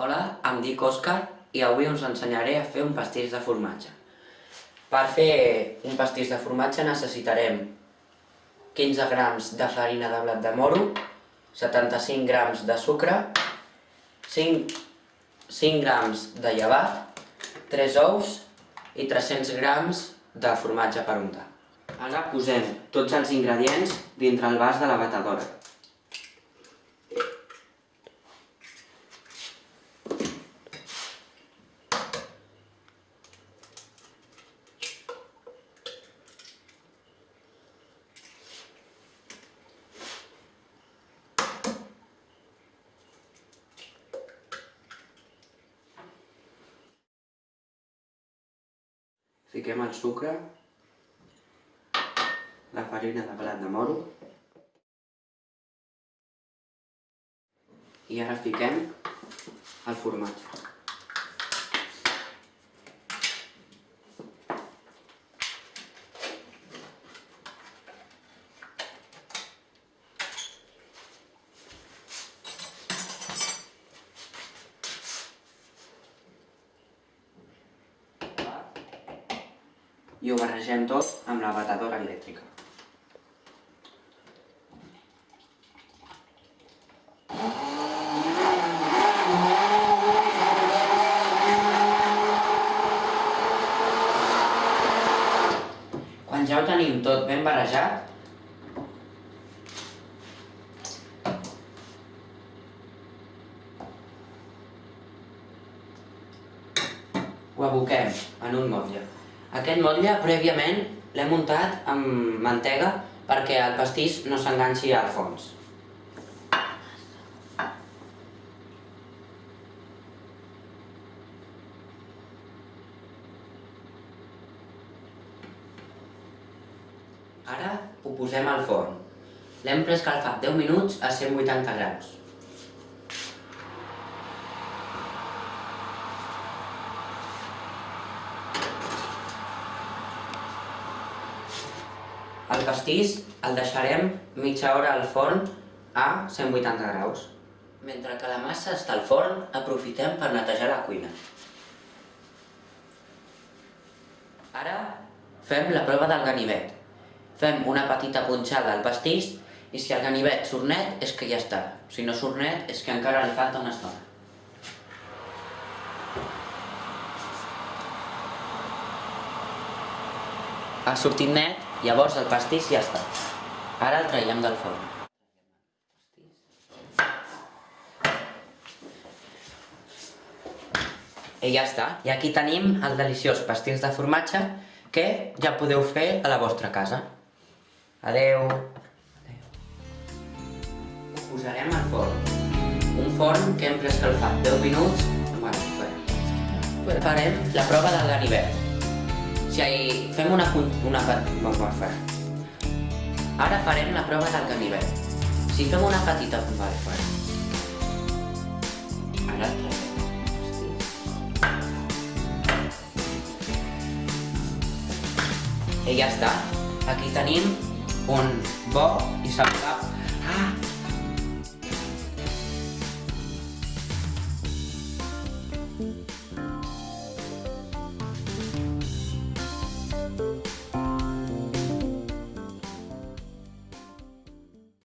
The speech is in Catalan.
Hola, em dic Òscar i avui us ensenyaré a fer un pastís de formatge. Per fer un pastís de formatge necessitarem 15 grams de farina de blat de moro, 75 grams de sucre, 5, 5 grams de llevat, 3 ous i 300 grams de formatge per untar. Ara posem tots els ingredients dintre el vas de la batedora. Fiquem el sucre, la farina de blat de moro i ara fiquem el formatge. I ho barregem tot amb la batedora elèctrica. Quan ja ho tenim tot ben barrejat, ho aboquem en un motlle. Aquest motlle prèviament l'hem muntat amb mantega perquè el pastís no s'enganxi al fons. Ara ho posem al forn. L'hem preescalfat 10 minuts a 180 graus. El pastís el deixarem mitja hora al forn a 180 graus. Mentre que la massa està al forn, aprofitem per netejar la cuina. Ara fem la prova del ganivet. Fem una petita punxada al pastís i si el ganivet surt net és que ja està. Si no surt net és que encara li falta una estona. Ha sortit net, llavors el pastís ja està. Ara el traiem del forn. I ja està. I aquí tenim el deliciós pastís de formatge que ja podeu fer a la vostra casa. Adeu. Ho posarem al forn. Un forn que hem preescalfat 10 minuts. Bueno. Farem la prova del ganivet. Si fem una... una. Ara farem la prova del ganivet. Si fem una petita... Vale, fora. Ara. I ja està. Aquí tenim un bo i saludable